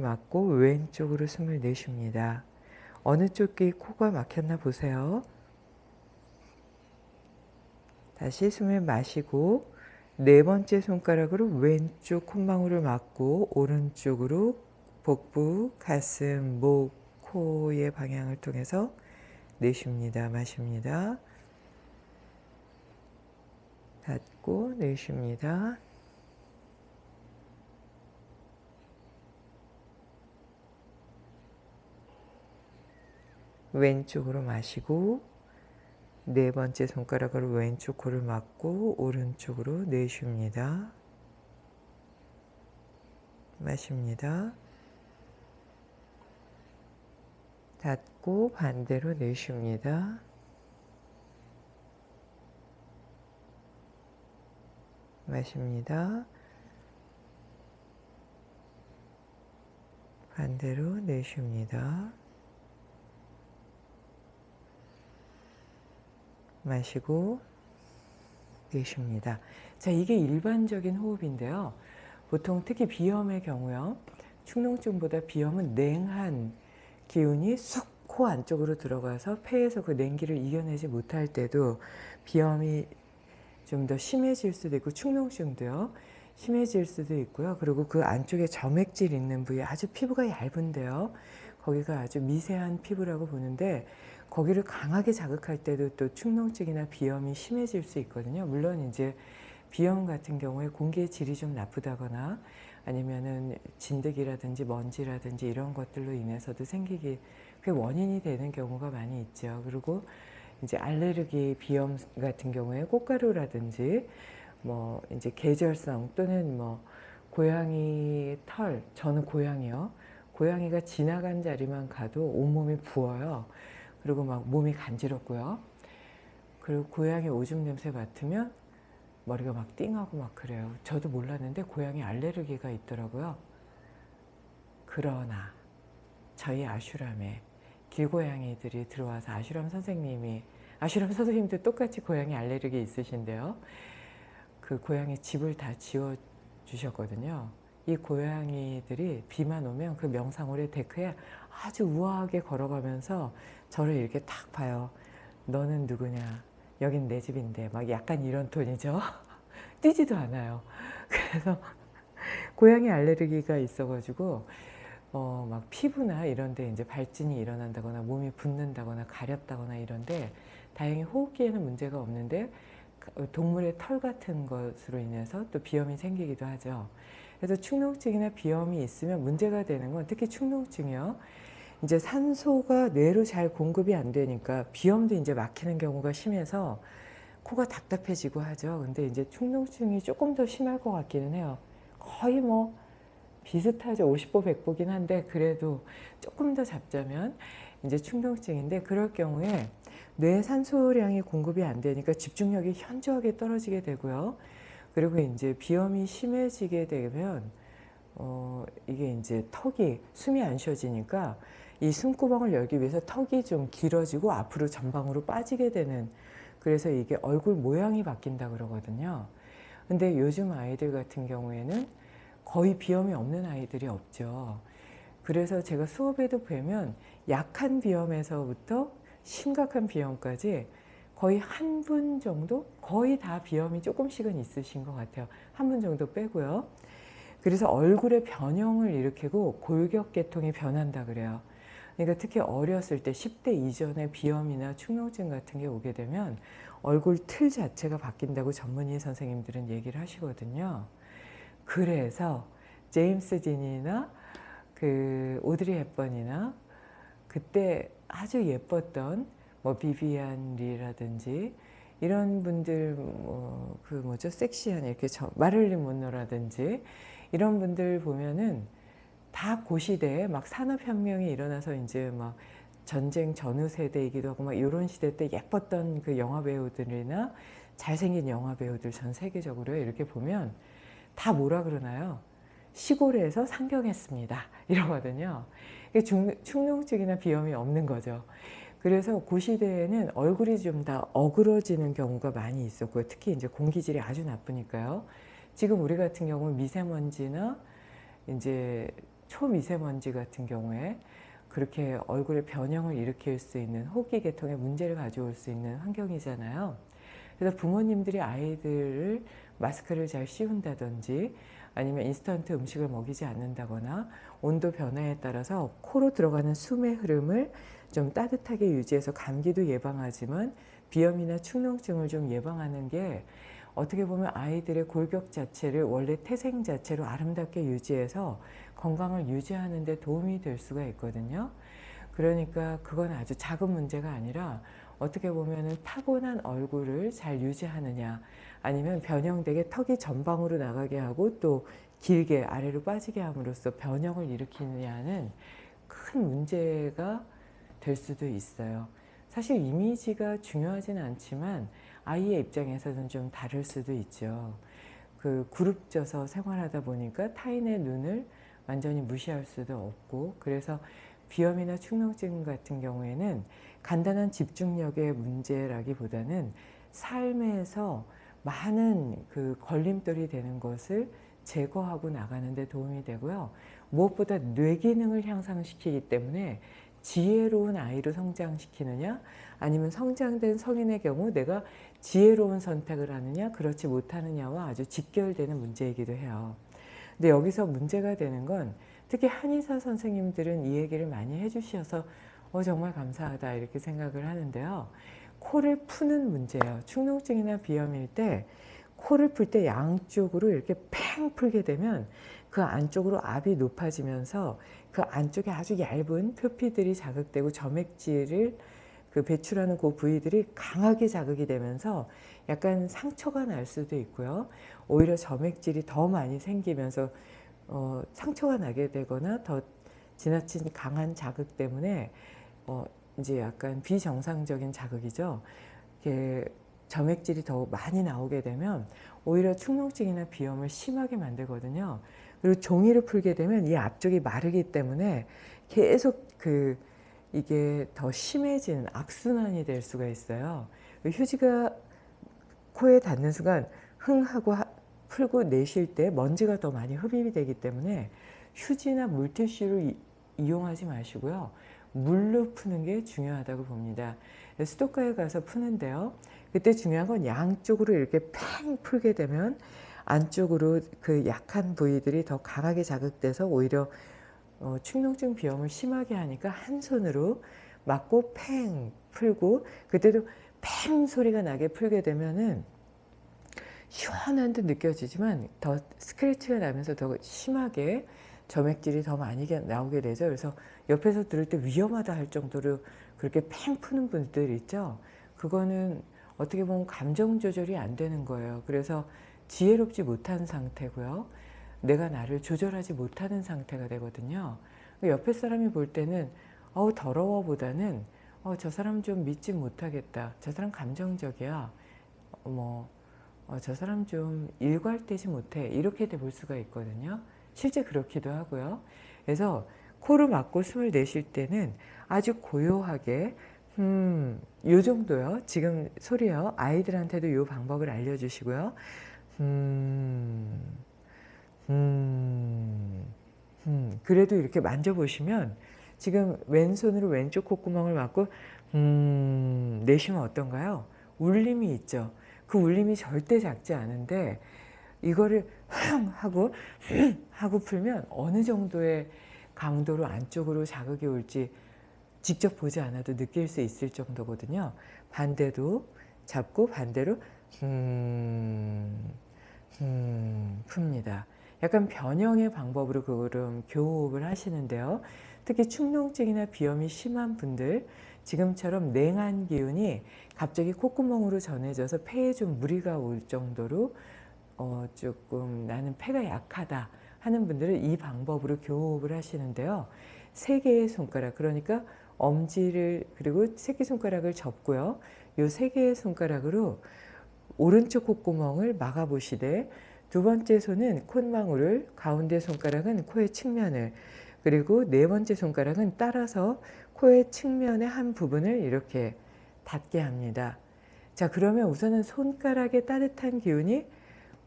맞고 왼쪽으로 숨을 내쉽니다. 어느 쪽이 코가 막혔나 보세요. 다시 숨을 마시고 네 번째 손가락으로 왼쪽 콧망울을 막고 오른쪽으로 복부, 가슴, 목, 코의 방향을 통해서 내쉽니다. 마십니다. 닫고 내쉽니다. 왼쪽으로 마시고 네 번째 손가락으로 왼쪽 코를 막고 오른쪽으로 내쉽니다. 마십니다. 닫고 반대로 내쉽니다. 마십니다. 반대로 내쉽니다. 마시고 내쉽니다. 자, 이게 일반적인 호흡인데요. 보통 특히 비염의 경우요. 축농증보다 비염은 냉한 기운이 쑥코 안쪽으로 들어가서 폐에서 그 냉기를 이겨내지 못할 때도 비염이 좀 더 심해질 수도 있고 축농증도요. 심해질 수도 있고요. 그리고 그 안쪽에 점액질 있는 부위 아주 피부가 얇은데요. 거기가 아주 미세한 피부라고 보는데 거기를 강하게 자극할 때도 또 축농증이나 비염이 심해질 수 있거든요. 물론 이제 비염 같은 경우에 공기의 질이 좀 나쁘다거나 아니면은 진드기라든지 먼지라든지 이런 것들로 인해서도 생기기 그 원인이 되는 경우가 많이 있죠. 그리고 이제 알레르기 비염 같은 경우에 꽃가루라든지 뭐 이제 계절성 또는 뭐 고양이 털 저는 고양이요. 고양이가 지나간 자리만 가도 온몸이 부어요. 그리고 막 몸이 간지럽고요. 그리고 고양이 오줌 냄새 맡으면 머리가 막 띵하고 막 그래요. 저도 몰랐는데 고양이 알레르기가 있더라고요. 그러나 저희 아슈람에 길고양이들이 들어와서 아슈람 선생님이 아슈람 선생님도 똑같이 고양이 알레르기 있으신데요. 그 고양이 집을 다 지어 주셨거든요. 이 고양이들이 비만 오면 그 명상홀의 데크에 아주 우아하게 걸어가면서 저를 이렇게 탁 봐요. 너는 누구냐? 여긴 내 집인데 막 약간 이런 톤이죠. 뛰지도 않아요. 그래서 고양이 알레르기가 있어가지고 어, 막 피부나 이런데 이제 발진이 일어난다거나 몸이 붓는다거나 가렵다거나 이런데 다행히 호흡기에는 문제가 없는데 동물의 털 같은 것으로 인해서 또 비염이 생기기도 하죠. 그래서 축농증이나 비염이 있으면 문제가 되는 건 특히 축농증이요. 이제 산소가 뇌로 잘 공급이 안 되니까 비염도 이제 막히는 경우가 심해서 코가 답답해지고 하죠. 근데 이제 축농증이 조금 더 심할 것 같기는 해요. 거의 뭐 비슷하죠. 50보 100보긴 한데 그래도 조금 더 잡자면 이제 충동증인데 그럴 경우에 뇌 산소량이 공급이 안 되니까 집중력이 현저하게 떨어지게 되고요. 그리고 이제 비염이 심해지게 되면 어 이게 이제 턱이 숨이 안 쉬어지니까 이 숨구멍을 열기 위해서 턱이 좀 길어지고 앞으로 전방으로 빠지게 되는 그래서 이게 얼굴 모양이 바뀐다 그러거든요. 근데 요즘 아이들 같은 경우에는 거의 비염이 없는 아이들이 없죠. 그래서 제가 수업에도 보면 약한 비염에서부터 심각한 비염까지 거의 한 분 정도 거의 다 비염이 조금씩은 있으신 것 같아요. 한 분 정도 빼고요. 그래서 얼굴의 변형을 일으키고 골격계통이 변한다 그래요. 그러니까 특히 어렸을 때 10대 이전에 비염이나 축농증 같은 게 오게 되면 얼굴 틀 자체가 바뀐다고 전문의 선생님들은 얘기를 하시거든요. 그래서 제임스 딘이나 그 오드리 헵번이나 그때 아주 예뻤던 뭐 비비안 리라든지 이런 분들 뭐 그 뭐죠 섹시한 이렇게 저, 마를린 monro라든지 이런 분들 보면은 다 고시대에 막 산업혁명이 일어나서 이제 막 전쟁 전후 세대이기도 하고 막 이런 시대 때 예뻤던 그 영화 배우들이나 잘생긴 영화 배우들 전 세계적으로 이렇게 보면 다 뭐라 그러나요? 시골에서 상경했습니다. 이러거든요. 축농증이나 비염이 없는 거죠. 그래서 그 시대에는 얼굴이 좀 다 어그러지는 경우가 많이 있었고요. 특히 이제 공기질이 아주 나쁘니까요. 지금 우리 같은 경우는 미세먼지나 이제 초미세먼지 같은 경우에 그렇게 얼굴에 변형을 일으킬 수 있는 호기 계통에 문제를 가져올 수 있는 환경이잖아요. 그래서 부모님들이 아이들을 마스크를 잘 씌운다든지 아니면 인스턴트 음식을 먹이지 않는다거나 온도 변화에 따라서 코로 들어가는 숨의 흐름을 좀 따뜻하게 유지해서 감기도 예방하지만 비염이나 축농증을 좀 예방하는 게 어떻게 보면 아이들의 골격 자체를 원래 태생 자체로 아름답게 유지해서 건강을 유지하는 데 도움이 될 수가 있거든요. 그러니까 그건 아주 작은 문제가 아니라 어떻게 보면 타고난 얼굴을 잘 유지하느냐 아니면 변형되게 턱이 전방으로 나가게 하고 또 길게 아래로 빠지게 함으로써 변형을 일으키느냐는 큰 문제가 될 수도 있어요. 사실 이미지가 중요하진 않지만 아이의 입장에서는 좀 다를 수도 있죠. 그 그룹져서 생활하다 보니까 타인의 눈을 완전히 무시할 수도 없고 그래서 비염이나 축농증 같은 경우에는 간단한 집중력의 문제라기보다는 삶에서 많은 그 걸림돌이 되는 것을 제거하고 나가는 데 도움이 되고요. 무엇보다 뇌 기능을 향상시키기 때문에 지혜로운 아이로 성장시키느냐 아니면 성장된 성인의 경우 내가 지혜로운 선택을 하느냐 그렇지 못하느냐와 아주 직결되는 문제이기도 해요. 근데 여기서 문제가 되는 건 특히 한의사 선생님들은 이 얘기를 많이 해주셔서 어, 정말 감사하다 이렇게 생각을 하는데요. 코를 푸는 문제예요. 축농증이나 비염일 때 코를 풀 때 양쪽으로 이렇게 팽 풀게 되면 그 안쪽으로 압이 높아지면서 그 안쪽에 아주 얇은 표피들이 자극되고 점액질을 그 배출하는 그 부위들이 강하게 자극이 되면서 약간 상처가 날 수도 있고요. 오히려 점액질이 더 많이 생기면서 어, 상처가 나게 되거나 더 지나친 강한 자극 때문에 어, 이제 약간 비정상적인 자극이죠. 이게 점액질이 더 많이 나오게 되면 오히려 축농증이나 비염을 심하게 만들거든요. 그리고 종이를 풀게 되면 이 앞쪽이 마르기 때문에 계속 그 이게 더 심해지는 악순환이 될 수가 있어요. 휴지가 코에 닿는 순간 흥 하고 풀고 내쉴 때 먼지가 더 많이 흡입이 되기 때문에 휴지나 물티슈를 이용하지 마시고요. 물로 푸는 게 중요하다고 봅니다. 수도가에 가서 푸는데요. 그때 중요한 건 양쪽으로 이렇게 팽 풀게 되면 안쪽으로 그 약한 부위들이 더 강하게 자극돼서 오히려 어, 축농증 비염을 심하게 하니까 한 손으로 맞고 팽 풀고 그때도 팽 소리가 나게 풀게 되면은 시원한 듯 느껴지지만 더 스크래치가 나면서 더 심하게 점액질이 더 많이 나오게 되죠. 그래서 옆에서 들을 때 위험하다 할 정도로 그렇게 팽 푸는 분들 있죠. 그거는 어떻게 보면 감정 조절이 안 되는 거예요. 그래서 지혜롭지 못한 상태고요. 내가 나를 조절하지 못하는 상태가 되거든요. 옆에 사람이 볼 때는 어우 더러워보다는 어, 저 사람 좀 믿지 못하겠다. 저 사람 감정적이야. 어, 뭐, 어, 저 사람 좀 일괄되지 못해. 이렇게 볼 수가 있거든요. 실제 그렇기도 하고요. 그래서 코를 막고 숨을 내쉴 때는 아주 고요하게 음, 요 정도요. 지금 소리요. 아이들한테도 요 방법을 알려주시고요. 음, 음, 음. 그래도 이렇게 만져보시면 지금 왼손으로 왼쪽 콧구멍을 막고 음, 내쉬면 어떤가요? 울림이 있죠. 그 울림이 절대 작지 않은데 이거를 흥 하고 흥 하고 풀면 어느 정도의 강도로 안쪽으로 자극이 올지 직접 보지 않아도 느낄 수 있을 정도거든요. 반대도 잡고 반대로 음, 음, 풉니다. 약간 변형의 방법으로 그거를 교호흡을 하시는데요. 특히 축농증이나 비염이 심한 분들 지금처럼 냉한 기운이 갑자기 콧구멍으로 전해져서 폐에 좀 무리가 올 정도로 어 조금 나는 폐가 약하다 하는 분들은 이 방법으로 교호흡을 하시는데요. 세 개의 손가락 그러니까 엄지를 그리고 새끼손가락을 접고요. 이세 개의 손가락으로 오른쪽 콧구멍을 막아보시되 두 번째 손은 콧망울을 가운데 손가락은 코의 측면을 그리고 네 번째 손가락은 따라서 코의 측면의 한 부분을 이렇게 닿게 합니다. 자 그러면 우선은 손가락의 따뜻한 기운이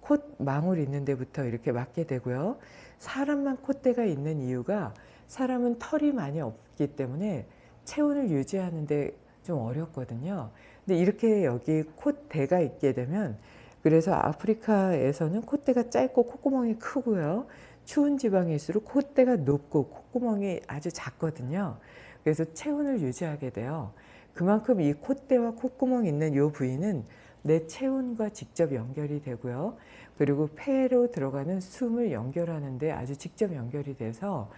콧망울 있는 데부터 이렇게 맞게 되고요. 사람만 콧대가 있는 이유가 사람은 털이 많이 없기 때문에 체온을 유지하는 데 좀 어렵거든요. 근데 이렇게 여기 콧대가 있게 되면 그래서 아프리카에서는 콧대가 짧고 콧구멍이 크고요. 추운 지방일수록 콧대가 높고 콧구멍이 아주 작거든요. 그래서 체온을 유지하게 돼요. 그만큼 이 콧대와 콧구멍 있는 이 부위는 내 체온과 직접 연결이 되고요. 그리고 폐로 들어가는 숨을 연결하는데 아주 직접 연결이 돼서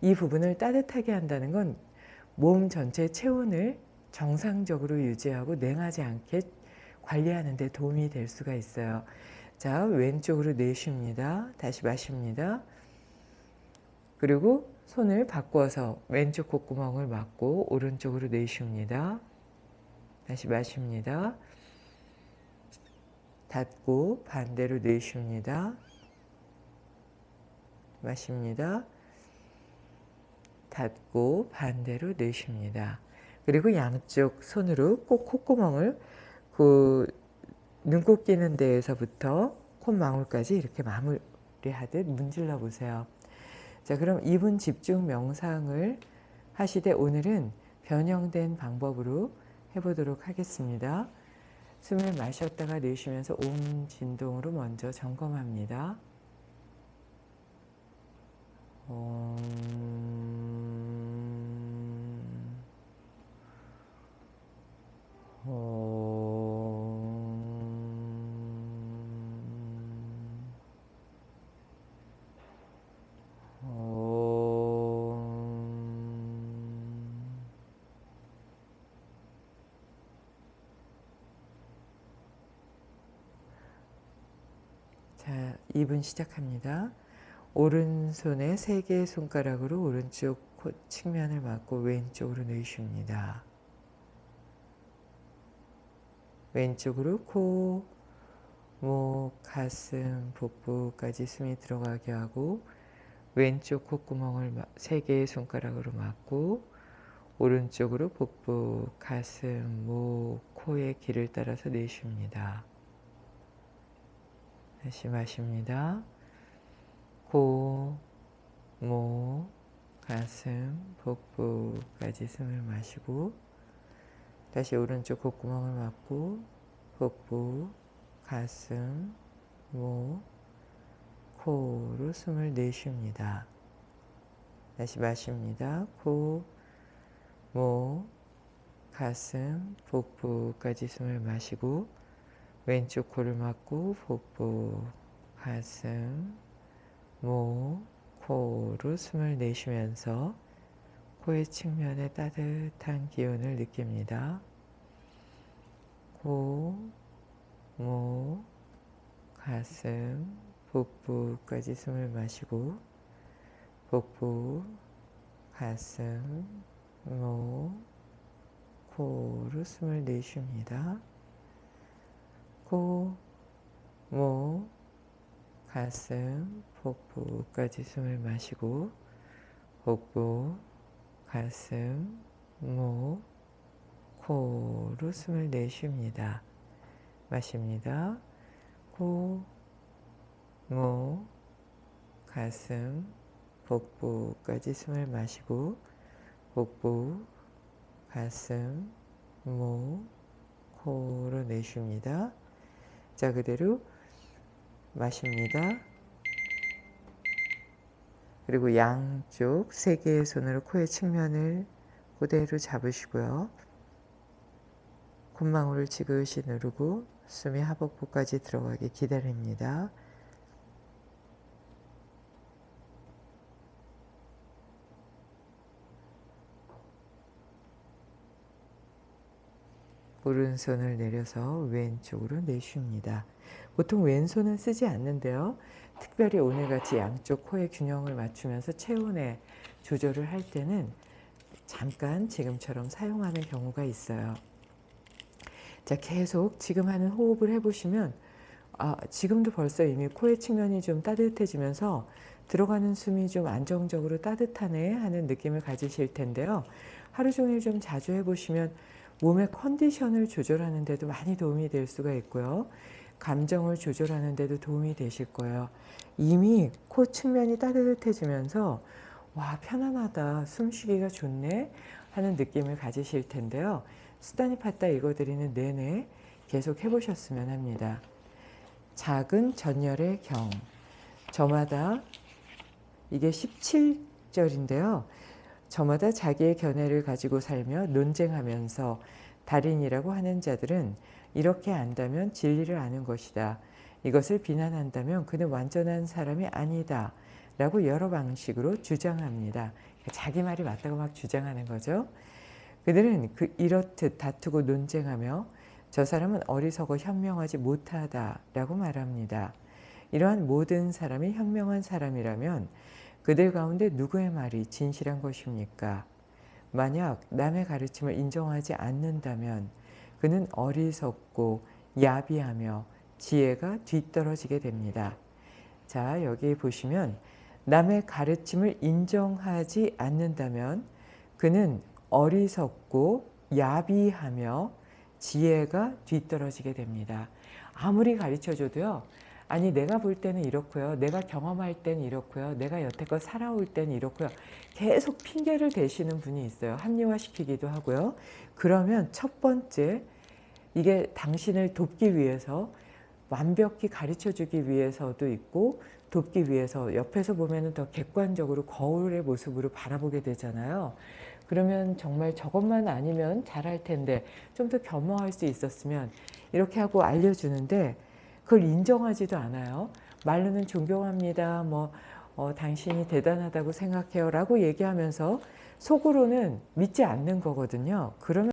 이 부분을 따뜻하게 한다는 건 몸 전체의 체온을 정상적으로 유지하고 냉하지 않게 관리하는 데 도움이 될 수가 있어요. 자, 왼쪽으로 내쉽니다. 다시 마십니다. 그리고 손을 바꿔서 왼쪽 콧구멍을 막고 오른쪽으로 내쉽니다. 다시 마십니다. 닫고 반대로 내쉽니다. 마십니다. 닫고 반대로 내쉽니다. 그리고 양쪽 손으로 꼭 콧구멍을 그 눈곱 끼는 데에서부터 콧망울까지 이렇게 마무리하듯 문질러 보세요. 자 그럼 2분 집중 명상을 하시되 오늘은 변형된 방법으로 해보도록 하겠습니다. 숨을 마셨다가 내쉬면서 옴 진동으로 먼저 점검합니다. 자, 2분 시작합니다. 오른손에 세 개의 손가락으로 오른쪽 코 측면을 막고 왼쪽으로 내쉽니다. 왼쪽으로 코, 목, 가슴, 복부까지 숨이 들어가게 하고 왼쪽 콧구멍을 세 개의 손가락으로 막고 오른쪽으로 복부, 가슴, 목, 코의 길을 따라서 내쉽니다. 다시 마십니다. 코, 목, 가슴, 복부까지 숨을 마시고 다시 오른쪽 콧구멍을 막고 복부, 가슴, 목, 코로 숨을 내쉽니다. 다시 마십니다. 코, 목, 가슴, 복부까지 숨을 마시고 왼쪽 코를 막고 복부, 가슴, 목, 코로 숨을 내쉬면서 코의 측면에 따뜻한 기운을 느낍니다. 코, 목, 가슴, 복부까지 숨을 마시고 복부, 가슴, 목, 코로 숨을 내쉽니다. 코, 목, 가슴, 복부까지 숨을 마시고 복부, 가슴, 목, 코로 숨을 내쉽니다. 마십니다. 코, 목, 가슴, 복부까지 숨을 마시고 복부, 가슴, 목, 코로 내쉽니다. 자 그대로 마십니다. 그리고 양쪽 세 개의 손으로 코의 측면을 그대로 잡으시고요. 콧망울을 지그시 누르고 숨이 하복부까지 들어가게 기다립니다. 오른손을 내려서 왼쪽으로 내쉽니다. 보통 왼손은 쓰지 않는데요. 특별히 오늘같이 양쪽 코의 균형을 맞추면서 체온의 조절을 할 때는 잠깐 지금처럼 사용하는 경우가 있어요. 자, 계속 지금 하는 호흡을 해보시면 아, 지금도 벌써 이미 코의 측면이 좀 따뜻해지면서 들어가는 숨이 좀 안정적으로 따뜻하네 하는 느낌을 가지실 텐데요. 하루 종일 좀 자주 해보시면 몸의 컨디션을 조절하는 데도 많이 도움이 될 수가 있고요. 감정을 조절하는 데도 도움이 되실 거예요. 이미 코 측면이 따뜻해지면서 와 편안하다 숨쉬기가 좋네 하는 느낌을 가지실 텐데요. 수단이 팠다 읽어드리는 내내 계속 해보셨으면 합니다. 작은 전열의 경 저마다 이게 17절인데요. 저마다 자기의 견해를 가지고 살며 논쟁하면서 달인이라고 하는 자들은 이렇게 안다면 진리를 아는 것이다. 이것을 비난한다면 그는 완전한 사람이 아니다. 라고 여러 방식으로 주장합니다. 자기 말이 맞다고 막 주장하는 거죠. 그들은 그 이렇듯 다투고 논쟁하며 저 사람은 어리석어 현명하지 못하다 라고 말합니다. 이러한 모든 사람이 현명한 사람이라면 그들 가운데 누구의 말이 진실한 것입니까? 만약 남의 가르침을 인정하지 않는다면 그는 어리석고 야비하며 지혜가 뒤떨어지게 됩니다. 자 여기 보시면 남의 가르침을 인정하지 않는다면 그는 어리석고 야비하며 지혜가 뒤떨어지게 됩니다. 아무리 가르쳐줘도요. 아니 내가 볼 때는 이렇고요. 내가 경험할 때는 이렇고요. 내가 여태껏 살아올 때는 이렇고요. 계속 핑계를 대시는 분이 있어요. 합리화시키기도 하고요. 그러면 첫 번째 이게 당신을 돕기 위해서 완벽히 가르쳐주기 위해서도 있고 돕기 위해서 옆에서 보면 더 객관적으로 거울의 모습으로 바라보게 되잖아요. 그러면 정말 저것만 아니면 잘할 텐데 좀 더 겸허할 수 있었으면 이렇게 하고 알려주는데 그걸 인정하지도 않아요. 말로는 존경합니다. 뭐 어, 당신이 대단하다고 생각해요 라고 얘기하면서 속으로는 믿지 않는 거거든요. 그러면